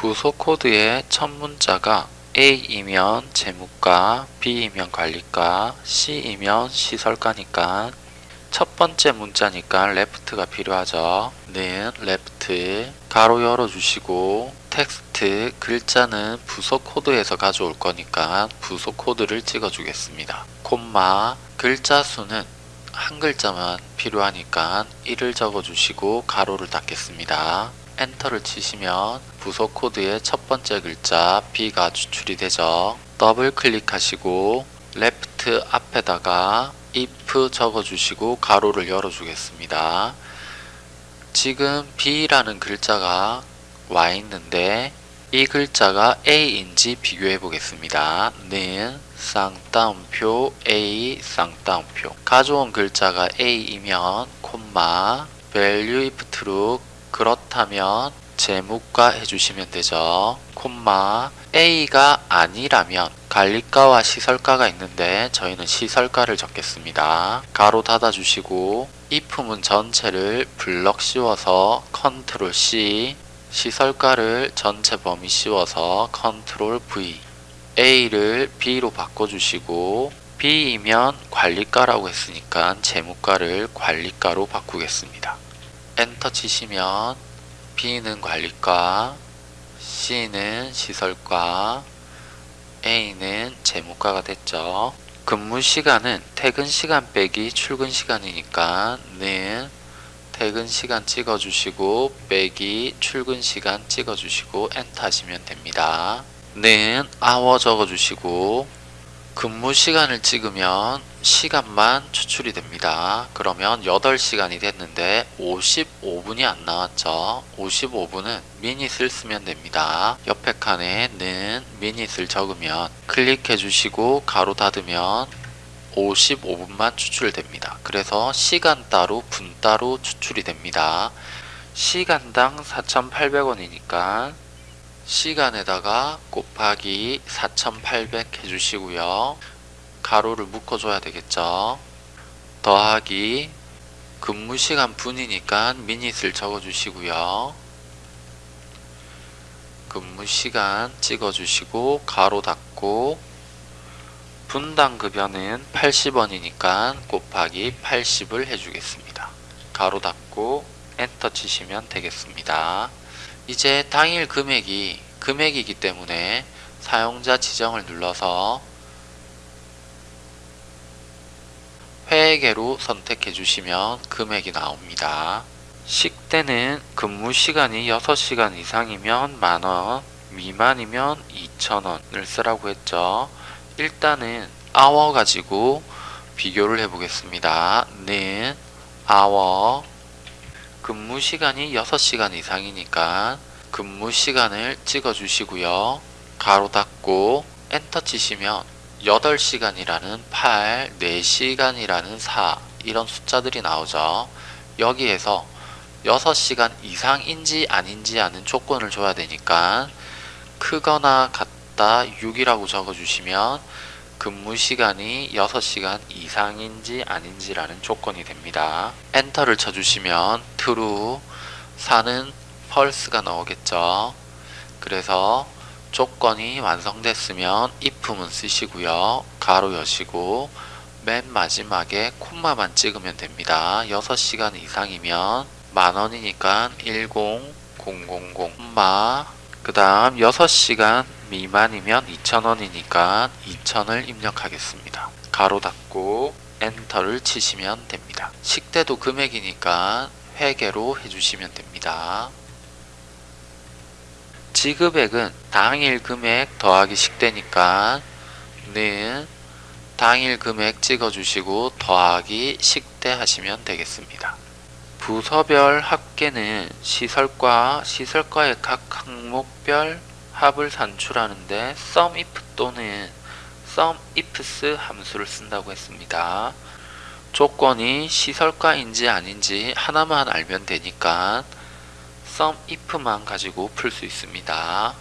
부서 코드의 첫 문자가 A이면 재무과, B이면 관리과, C이면 시설과니까 첫 번째 문자니까 left가 필요하죠. 는 left 괄호 열어주시고 텍스트 글자는 부서 코드에서 가져올 거니까 부서 코드를 찍어주겠습니다. 콤마 글자 수는 한 글자만 필요하니까 1을 적어주시고 괄호를 닫겠습니다. 엔터를 치시면 부서 코드의 첫 번째 글자 B가 추출이 되죠. 더블 클릭하시고 left 앞에다가 if 적어주시고 괄호를 열어주겠습니다. 지금 B라는 글자가 와 있는데 이 글자가 A인지 비교해 보겠습니다. 는 쌍따옴표 A 쌍따옴표 가져온 글자가 A이면 콤마 value if true 그렇다면 재무과 해주시면 되죠. 콤마 A가 아니라면 관리과와 시설과가 있는데 저희는 시설과를 적겠습니다. 괄호 닫아주시고 if문 전체를 블럭 씌워서 컨트롤 C 시설과를 전체 범위 씌워서 컨트롤 V A를 B로 바꿔주시고 B이면 관리과라고 했으니까 재무과를 관리과로 바꾸겠습니다. 엔터 치시면 B는 관리과, C는 시설과, A는 재무과가 됐죠. 근무 시간은 퇴근 시간 빼기 출근 시간이니까 는 퇴근 시간 찍어주시고 빼기 출근 시간 찍어주시고 엔터 하시면 됩니다. 는 hour 적어주시고 근무 시간을 찍으면 시간만 추출이 됩니다. 그러면 8시간이 됐는데 55분이 안 나왔죠. 55분은 minute을 쓰면 됩니다. 옆에 칸에 는 minute을 적으면 클릭해 주시고 괄호 닫으면 55분만 추출됩니다. 그래서 시간 따로 분 따로 추출이 됩니다. 시간당 4,800원이니까 시간에다가 곱하기 4800 해주시고요. 가로를 묶어줘야 되겠죠. 더하기 근무시간 분이니까 미닛을 적어주시고요. 근무시간 찍어주시고 가로 닫고 분당 급여는 80원이니까 곱하기 80을 해주겠습니다. 가로 닫고 엔터 치시면 되겠습니다. 이제 당일 금액이 금액이기 때문에 사용자 지정을 눌러서 회계로 선택해 주시면 금액이 나옵니다. 식대는 근무 시간이 6시간 이상이면 만원, 미만이면 2천원을 쓰라고 했죠. 일단은 hour 가지고 비교를 해 보겠습니다. 는 hour 근무 시간이 6시간 이상이니까 근무 시간을 찍어 주시고요. 가로 닫고 엔터 치시면 8시간이라는 8, 4시간이라는 4 이런 숫자들이 나오죠. 여기에서 6시간 이상인지 아닌지 아는 조건을 줘야 되니까 크거나 같다 6이라고 적어주시면 근무 시간이 6시간 이상인지 아닌지라는 조건이 됩니다. 엔터를 쳐주시면 true 4는 false가 나오겠죠. 그래서 조건이 완성됐으면 if문 쓰시고요. 가로 여시고 맨 마지막에 콤마만 찍으면 됩니다. 6시간 이상이면 만원이니까 10000 콤마 그 다음 6시간 미만이면 2,000원이니까 2,000을 입력하겠습니다. 가로 닫고 엔터를 치시면 됩니다. 식대도 금액이니까 회계로 해주시면 됩니다. 지급액은 당일 금액 더하기 식대니까 는 당일 금액 찍어주시고 더하기 식대 하시면 되겠습니다. 부서별 합계는 시설과 시설과의 각 항목별 합을 산출하는데 SUMIF 또는 SUMIFS 함수를 쓴다고 했습니다. 조건이 시설과인지 아닌지 하나만 알면 되니까 SUMIF만 가지고 풀 수 있습니다.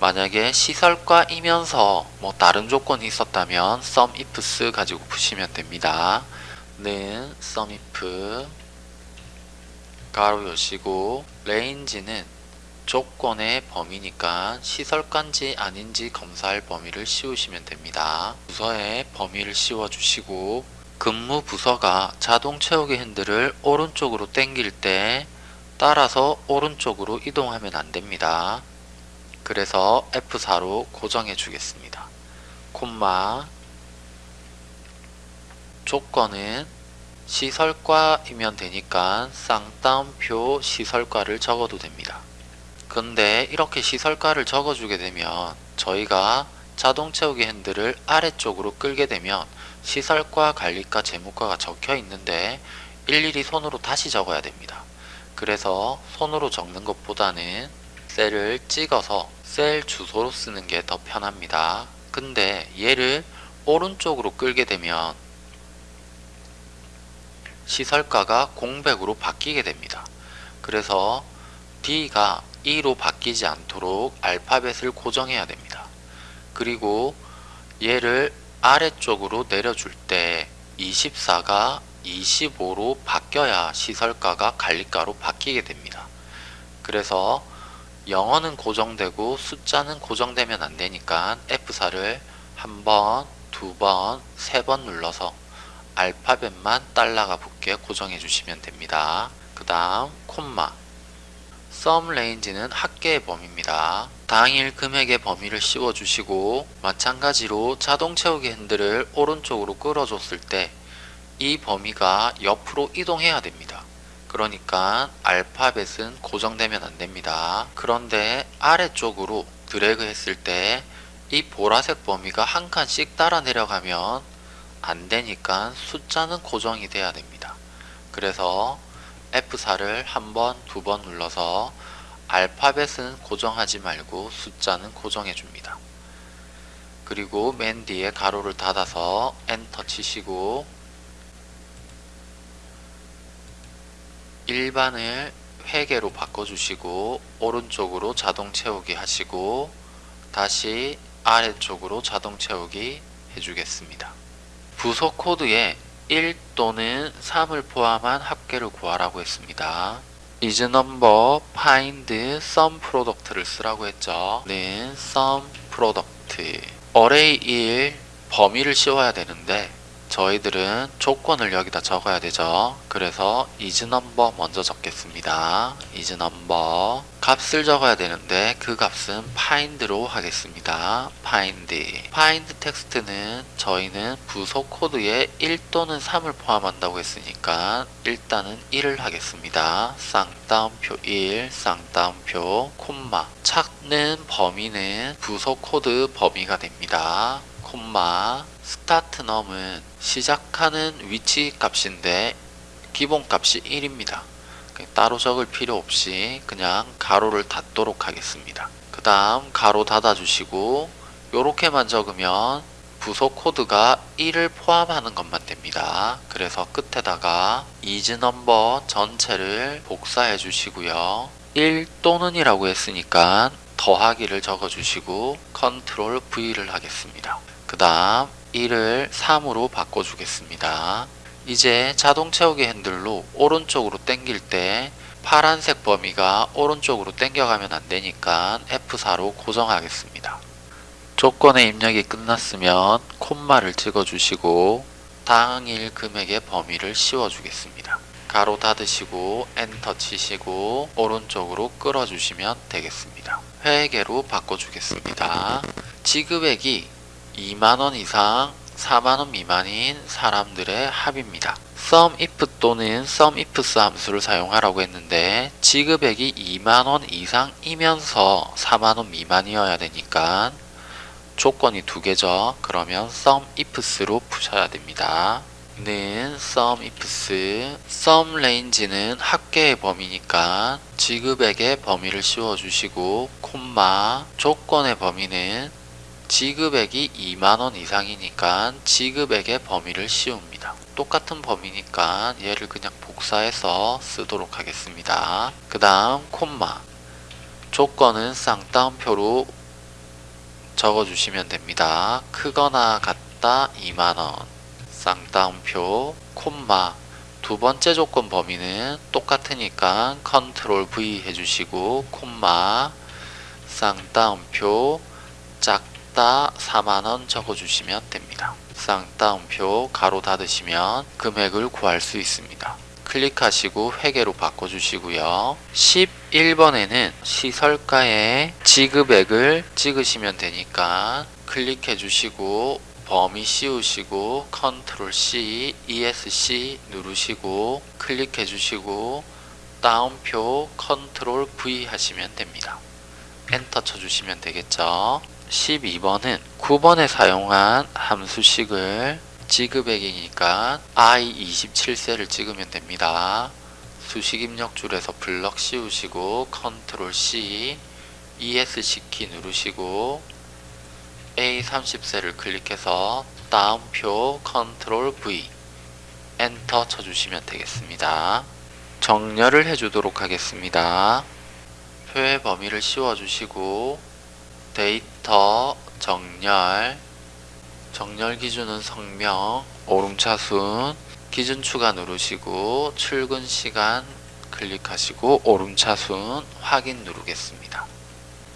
만약에 시설과이면서 뭐 다른 조건이 있었다면 SUMIFS 가지고 푸시면 됩니다. 는 SUMIF 가로 여시고 레인지는 조건의 범위니까 시설가인지 아닌지 검사할 범위를 씌우시면 됩니다. 부서에 범위를 씌워주시고 근무 부서가 자동 채우기 핸들을 오른쪽으로 당길 때 따라서 오른쪽으로 이동하면 안됩니다. 그래서 F4로 고정해 주겠습니다. 콤마 조건은 시설과이면 되니까 쌍따옴표 시설과를 적어도 됩니다. 근데 이렇게 시설가를 적어주게 되면 저희가 자동 채우기 핸들을 아래쪽으로 끌게 되면 시설과 관리과 재무과가 적혀 있는데 일일이 손으로 다시 적어야 됩니다. 그래서 손으로 적는 것보다는 셀을 찍어서 셀 주소로 쓰는 게 더 편합니다. 근데 얘를 오른쪽으로 끌게 되면 시설가가 공백으로 바뀌게 됩니다. 그래서 D가 2로 바뀌지 않도록 알파벳을 고정해야 됩니다. 그리고 얘를 아래쪽으로 내려줄 때 24가 25로 바뀌어야 시설가가 관리가로 바뀌게 됩니다. 그래서 영어는 고정되고 숫자는 고정되면 안되니까 F4를 한 번, 두 번, 세 번 눌러서 알파벳만 달러가 붙게 고정해 주시면 됩니다. 그 다음 콤마 썸 레인지는 합계의 범위입니다. 당일 금액의 범위를 씌워주시고 마찬가지로 자동 채우기 핸들을 오른쪽으로 끌어줬을 때 이 범위가 옆으로 이동해야 됩니다. 그러니까 알파벳은 고정되면 안됩니다. 그런데 아래쪽으로 드래그 했을 때 이 보라색 범위가 한 칸씩 따라 내려가면 안되니까 숫자는 고정이 돼야 됩니다. 그래서 F4를 한 번, 두 번 눌러서 알파벳은 고정하지 말고 숫자는 고정해 줍니다. 그리고 맨 뒤에 가로를 닫아서 엔터 치시고 일반을 회계로 바꿔주시고 오른쪽으로 자동 채우기 하시고 다시 아래쪽으로 자동 채우기 해주겠습니다. 부서 코드에 1 또는 3을 포함한 합계를 구하라고 했습니다. is number find sum product를 쓰라고 했죠. 는 sum product array 1 범위를 씌워야 되는데 저희들은 조건을 여기다 적어야 되죠. 그래서 number 먼저 적겠습니다. number 값을 적어야 되는데 그 값은 find로 하겠습니다. find find 텍스트는 저희는 부서 코드에 1 또는 3을 포함한다고 했으니까 일단은 1을 하겠습니다. 쌍따옴표 1, 쌍따옴표 콤마 찾는 범위는 부서 코드 범위가 됩니다. 콤마 start num은 시작하는 위치 값인데 기본 값이 1입니다. 따로 적을 필요 없이 그냥 가로를 닫도록 하겠습니다. 그 다음 가로 닫아 주시고 요렇게만 적으면 부서 코드가 1을 포함하는 것만 됩니다. 그래서 끝에다가 is number 전체를 복사해 주시고요. 1 또는 이라고 했으니까 더하기를 적어 주시고 컨트롤 V를 하겠습니다. 그 다음 1을 3으로 바꿔주겠습니다. 이제 자동 채우기 핸들로 오른쪽으로 당길 때 파란색 범위가 오른쪽으로 당겨가면 안되니까 F4로 고정하겠습니다. 조건의 입력이 끝났으면 콤마를 찍어주시고 당일 금액의 범위를 씌워주겠습니다. 가로 닫으시고 엔터 치시고 오른쪽으로 끌어주시면 되겠습니다. 회계로 바꿔주겠습니다. 지급액이 2만원 이상 4만원 미만인 사람들의 합입니다. SUMIF 또는 SUMIFS 함수를 사용하라고 했는데 지급액이 2만원 이상이면서 4만원 미만이어야 되니까 조건이 두 개죠. 그러면 SUMIFS로 푸셔야 됩니다. 는 SUMIFS SUMRANGE는 합계의 범위니까 지급액의 범위를 씌워주시고 콤마 조건의 범위는 지급액이 2만원 이상이니까 지급액의 범위를 씌웁니다. 똑같은 범위니까 얘를 그냥 복사해서 쓰도록 하겠습니다. 그 다음 콤마 조건은 쌍따옴표로 적어주시면 됩니다. 크거나 같다 2만원 쌍따옴표 콤마 두 번째 조건 범위는 똑같으니까 컨트롤 V 해주시고 콤마 쌍따옴표 작다 4만원 적어주시면 됩니다. 쌍따옴표 가로 닫으시면 금액을 구할 수 있습니다. 클릭하시고 회계로 바꿔주시고요. 11번에는 시설가의 지급액을 찍으시면 되니까 클릭해 주시고 범위 씌우시고 컨트롤 C, ESC 누르시고 클릭해 주시고 따옴표 컨트롤 V 하시면 됩니다. 엔터 쳐주시면 되겠죠. 12번은 9번에 사용한 함수식을 지급액이니까 I27셀을 찍으면 됩니다. 수식 입력줄에서 블럭 씌우시고 컨트롤 C, ESC 키 누르시고 A30셀을 클릭해서 따옴표 컨트롤 V 엔터 쳐주시면 되겠습니다. 정렬을 해주도록 하겠습니다. 표의 범위를 씌워주시고 데이터 정렬 정렬 기준은 성명 오름차순 기준 추가 누르시고 출근 시간 클릭하시고 오름차순 확인 누르겠습니다.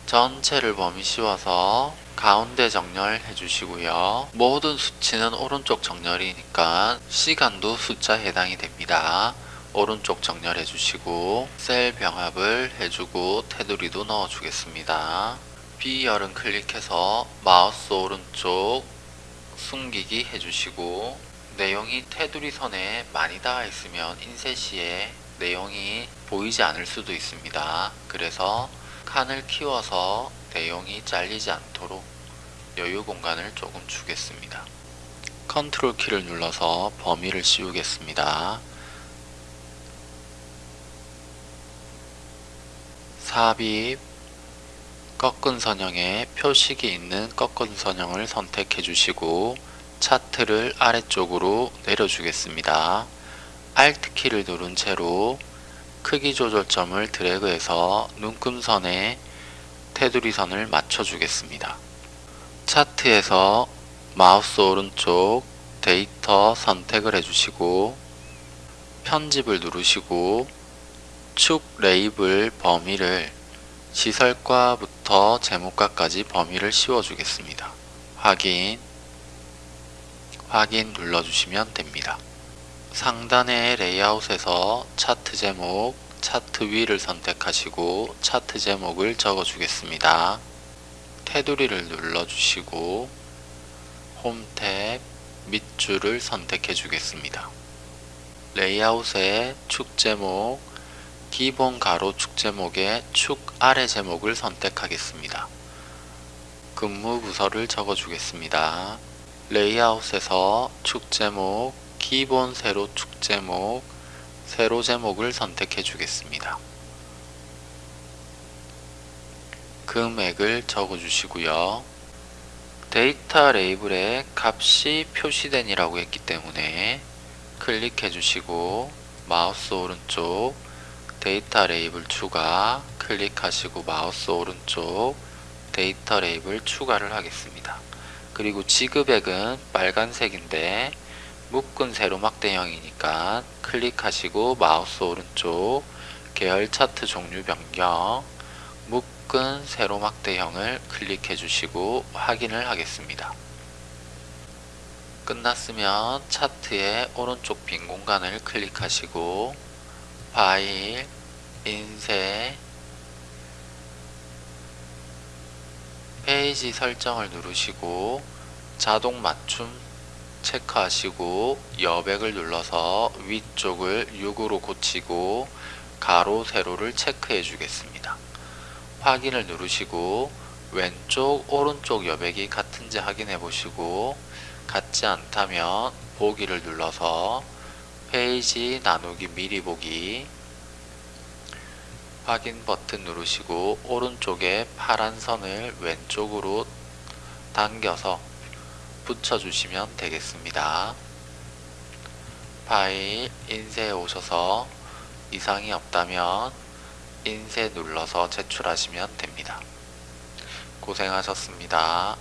전체를 범위 씌워서 가운데 정렬 해 주시고요. 모든 수치는 오른쪽 정렬이니까 시간도 숫자 해당이 됩니다. 오른쪽 정렬해 주시고 셀 병합을 해주고 테두리도 넣어 주겠습니다. B열은 클릭해서 마우스 오른쪽 숨기기 해주시고 내용이 테두리 선에 많이 닿아 있으면 인쇄 시에 내용이 보이지 않을 수도 있습니다. 그래서 칸을 키워서 내용이 잘리지 않도록 여유 공간을 조금 주겠습니다. 컨트롤 키를 눌러서 범위를 씌우겠습니다. 삽입 꺾은 선형에 표식이 있는 꺾은 선형을 선택해 주시고 차트를 아래쪽으로 내려주겠습니다. Alt 키를 누른 채로 크기 조절점을 드래그해서 눈금선에 테두리 선을 맞춰 주겠습니다. 차트에서 마우스 오른쪽 데이터 선택을 해주시고 편집을 누르시고 축 레이블 범위를 시설과부터 재무과까지 범위를 씌워주겠습니다. 확인 확인 눌러주시면 됩니다. 상단의 레이아웃에서 차트 제목, 차트 위를 선택하시고 차트 제목을 적어주겠습니다. 테두리를 눌러주시고 홈 탭 밑줄을 선택해 주겠습니다. 레이아웃의 축 제목, 기본 가로 축 제목의 축 아래 제목을 선택하겠습니다. 근무 부서를 적어 주겠습니다. 레이아웃에서 축 제목, 기본 세로 축 제목, 세로 제목을 선택해 주겠습니다. 금액을 적어 주시고요. 데이터 레이블에 값이 표시됨이라고 했기 때문에 클릭해 주시고 마우스 오른쪽 데이터 레이블 추가 클릭하시고 마우스 오른쪽 데이터 레이블 추가를 하겠습니다. 그리고 지급액은 빨간색인데 묶은 세로 막대형이니까 클릭하시고 마우스 오른쪽 계열 차트 종류 변경 묶은 세로막 대형을 클릭해 주시고 확인을 하겠습니다. 끝났으면 차트의 오른쪽 빈 공간을 클릭하시고 파일, 인쇄, 페이지 설정을 누르시고 자동 맞춤 체크하시고 여백을 눌러서 위쪽을 6으로 고치고 가로 세로를 체크해 주겠습니다. 확인을 누르시고 왼쪽 오른쪽 여백이 같은지 확인해 보시고 같지 않다면 보기를 눌러서 페이지 나누기 미리 보기 확인 버튼 누르시고 오른쪽에 파란 선을 왼쪽으로 당겨서 붙여주시면 되겠습니다. 파일 인쇄에 오셔서 이상이 없다면 인쇄 눌러서 제출하시면 됩니다. 고생하셨습니다.